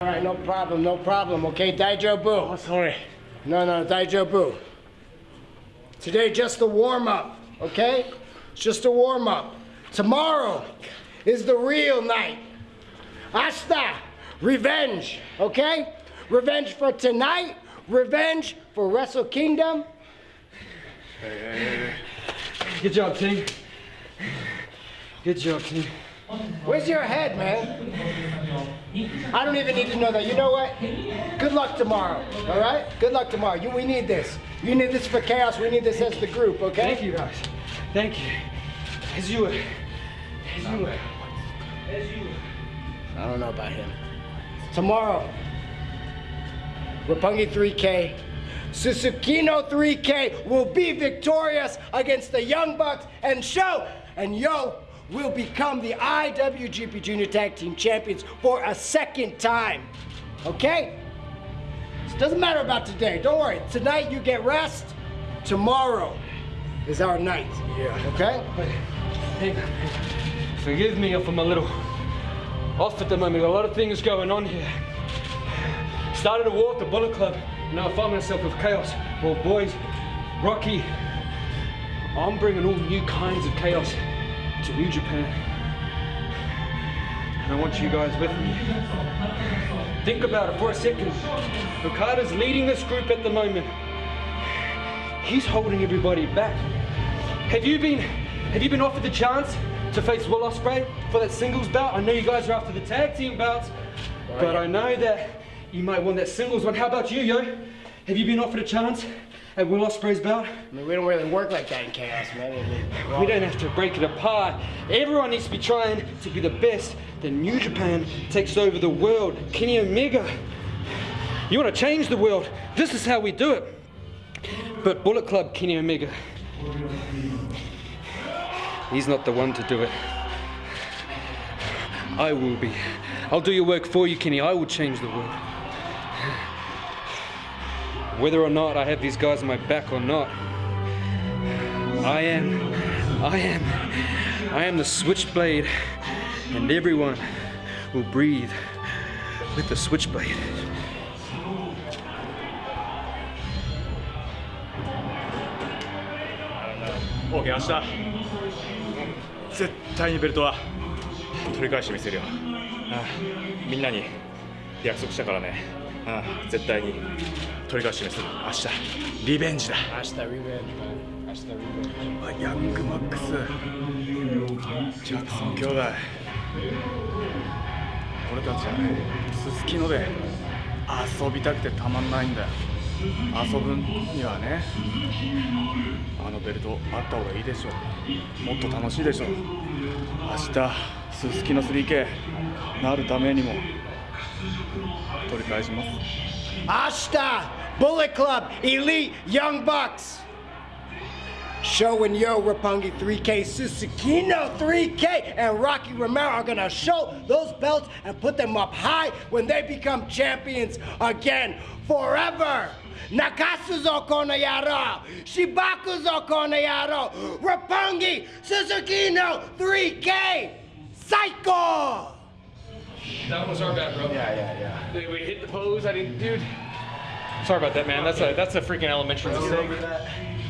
All right, no problem, no problem. Okay, Daijobu. Oh, sorry. No, no, Daijobu. Today, just the warm up, okay? It's just a warm up. Tomorrow is the real night. Hasta, revenge, okay? Revenge for tonight, revenge for Wrestle Kingdom. Hey, hey, hey. Good job, team. Good job, team. Where's your head, man? I don't even need to know that. You know what? Good luck tomorrow, all right? Good luck tomorrow. You, we need this. You need this for chaos. We need this as the group, okay? Thank you, guys. Thank you. As you were. As you were. As you were. I don't know about him. Tomorrow, Roppongi 3K, Susukino 3K will be victorious against the Young Bucks and Sho and Yoh will become the IWGP Junior Tag Team Champions for a second time. Okay? It doesn't matter about today. Don't worry. Tonight you get rest. Tomorrow is our night. Yeah. Okay? Hey, forgive me if I'm a little off at the moment. A lot of things going on here. Started a war at the Bullet Club. Now I find myself with chaos. Well, boys, Rocky, I'm bringing all new kinds of chaos to New Japan. And I want you guys with me. Think about it for a second. Okada's leading this group at the moment. He's holding everybody back. Have you been have you been offered the chance to face Will Ospreay for that singles bout? I know you guys are after the tag team belts, but I know that you might want that singles one. How about you, yo? Have you been offered a chance at lost Ospreay's belt? I mean, we don't really work like that in chaos, man. I mean, We don't have to break it apart. Everyone needs to be trying to be the best. Then New Japan takes over the world. Kenny Omega. You want to change the world? This is how we do it. But Bullet Club, Kenny Omega. He's not the one to do it. I will be. I'll do your work for you, Kenny. I will change the world Whether or not I have these guys on my back or not, I am, I am, I am the switchblade, and everyone will breathe with the switchblade. オーケー明日絶対にベルトは取り返してみせるよ、ああみんなに約束したからね、ああ絶対に 取り返してみせる。明日リベンジだ。Hasta revenge, man. Hasta revenge. ヤングマックス。ジャクソン兄弟。俺たちはねすすきので遊びたくてたまんないんだよ。遊ぶにはねあのベルトあった方がいいでしょもっと楽しいでしょ明日すすきの 3K なるためにも取り返します。明日、Bullet Club Elite Young Bucks showing Yo Roppongi 3K, Susukino 3K, and Rocky Romero are gonna show those belts and put them up high when they become champions again forever. Nakatsu Zokonayaro, Shibaku Zokonayaro, Roppongi, Susukino 3K, Psycho! That was our bad, bro. Yeah, yeah, yeah. We hit the pose. I didn't, dude. Sorry about that, man. That's a that's a freaking elementary mistake.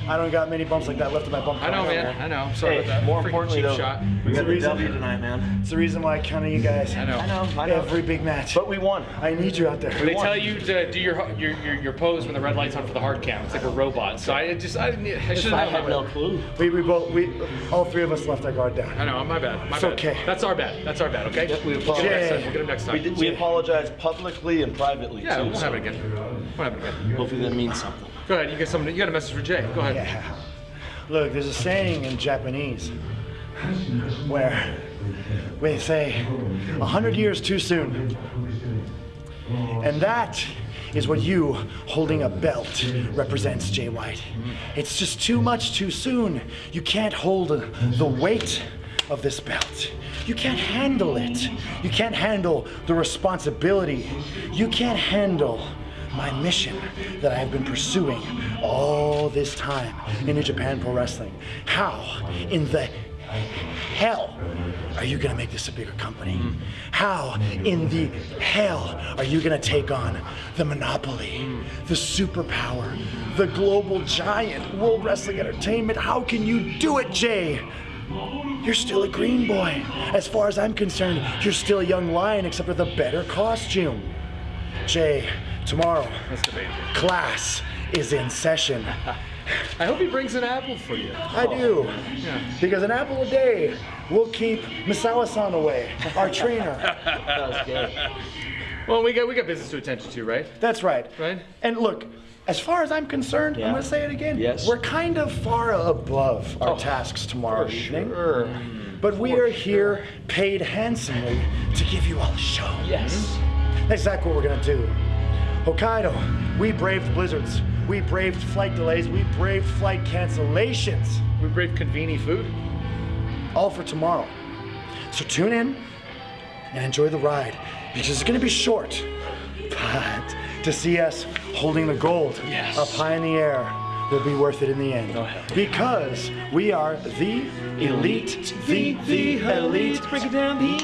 I don't got many bumps like that left in my bump. I know, man. I know. I'm sorry Hey, about that. more Freaking importantly, though, shot. We got the reason- W tonight, man. It's the reason why I counted you guys. I know. I know, I know. Every big match. But we won. I need you out there. They tell you to do your, your your your pose when the red light's on for the hard count. It's like a robot. So I just I, didn't- I should have had known. no clue. We, we both we all three of us left our guard down. I know. My bad. My It's bad. okay. That's our bad. That's our bad. Okay. Yep, we We'll get him next time. apologize. We'll get him next time. We, did, we apologize publicly and privately yeah, too. we won't so have it again. Won't have it again. Hopefully that means something. Go ahead. You got something. You got a message for Jay. Go ahead. Yeah. Look, there's a saying in Japanese where we say a hundred years too soon. And that is what you holding a belt represents, Jay White. It's just too much too soon. You can't hold the weight of this belt. You can't handle it. You can't handle the responsibility. You can't handle my mission that I have been pursuing all this time in New Japan Pro Wrestling. How, in the hell are you going to make this a bigger company? How in the hell are you going to take on the monopoly, the superpower, the global giant, World Wrestling Entertainment? How can you do it, Jay? You're still a green boy. As far as I'm concerned, you're still a young lion, except with a better costume. Jay, tomorrow, class is in session. I hope he brings an apple for you. I do. Oh. Because an apple a day will keep Misawa-san away, our trainer. Well, we got we got business to attend to, right? That's right. Right. And look, as far as I'm concerned, I'm going to say it again. Yes. We're kind of far above our oh, tasks tomorrow evening. Sure. But we are here paid handsomely to give you all a show. Yes. That's exactly what we're gonna do. Hokkaido, we braved blizzards, we braved flight delays, we braved flight cancellations, We braved convenient food. all for tomorrow. So tune in and enjoy the ride because it's gonna be short. But to see us holding the gold up high in the air will be worth it in the end. Because we are the elite, the, the elite. Break it down, the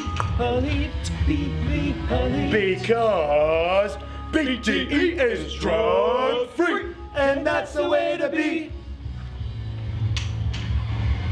elite, the, the elite. Because BTE is drug free, and that's the way to be.